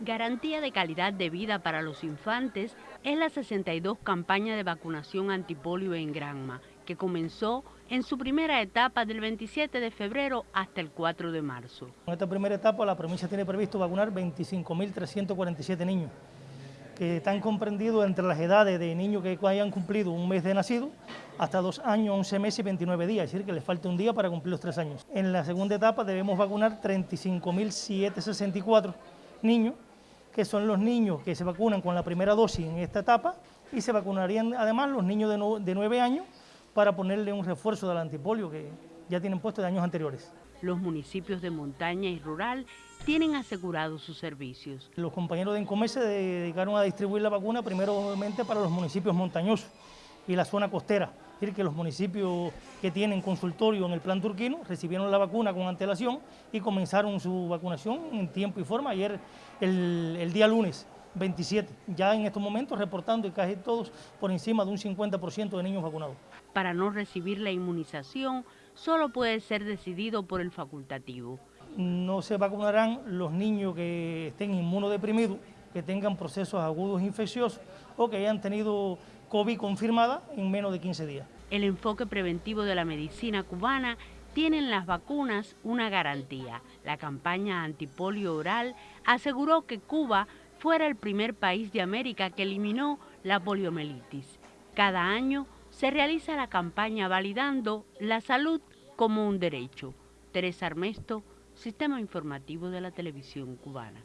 Garantía de calidad de vida para los infantes es la 62 campaña de vacunación antipolio en Granma, que comenzó en su primera etapa del 27 de febrero hasta el 4 de marzo. En esta primera etapa la provincia tiene previsto vacunar 25.347 niños, que están comprendidos entre las edades de niños que hayan cumplido un mes de nacido hasta dos años, 11 meses y 29 días, es decir, que les falta un día para cumplir los tres años. En la segunda etapa debemos vacunar 35.764 niños, que son los niños que se vacunan con la primera dosis en esta etapa y se vacunarían además los niños de, 9 años para ponerle un refuerzo del antipolio que ya tienen puesto de años anteriores. Los municipios de montaña y rural tienen asegurados sus servicios. Los compañeros de Encomé se dedicaron a distribuir la vacuna primero obviamente para los municipios montañosos y la zona costera. Es decir, que los municipios que tienen consultorio en el plan turquino recibieron la vacuna con antelación y comenzaron su vacunación en tiempo y forma ayer, el, día lunes 27, ya en estos momentos reportando y casi todos por encima de un 50% de niños vacunados. Para no recibir la inmunización, solo puede ser decidido por el facultativo. No se vacunarán los niños que estén inmunodeprimidos, que tengan procesos agudos infecciosos o que hayan tenido COVID confirmada en menos de 15 días. El enfoque preventivo de la medicina cubana tiene en las vacunas una garantía. La campaña antipolio oral aseguró que Cuba fuera el primer país de América que eliminó la poliomielitis. Cada año se realiza la campaña validando la salud como un derecho. Teresa Armesto, Sistema Informativo de la Televisión Cubana.